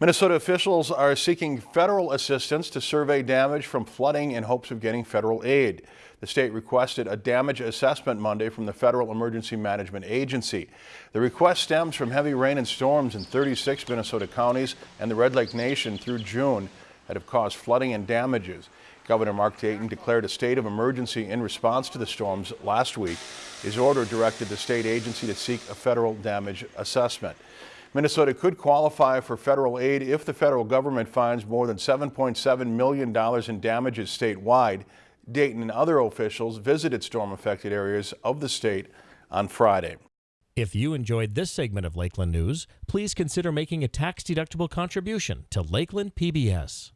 Minnesota officials are seeking federal assistance to survey damage from flooding in hopes of getting federal aid. The state requested a damage assessment Monday from the Federal Emergency Management Agency. The request stems from heavy rain and storms in 36 Minnesota counties and the Red Lake Nation through June that have caused flooding and damages. Governor Mark Dayton declared a state of emergency in response to the storms last week. His order directed the state agency to seek a federal damage assessment. Minnesota could qualify for federal aid if the federal government finds more than $7.7 million in damages statewide. Dayton and other officials visited storm-affected areas of the state on Friday. If you enjoyed this segment of Lakeland News, please consider making a tax-deductible contribution to Lakeland PBS.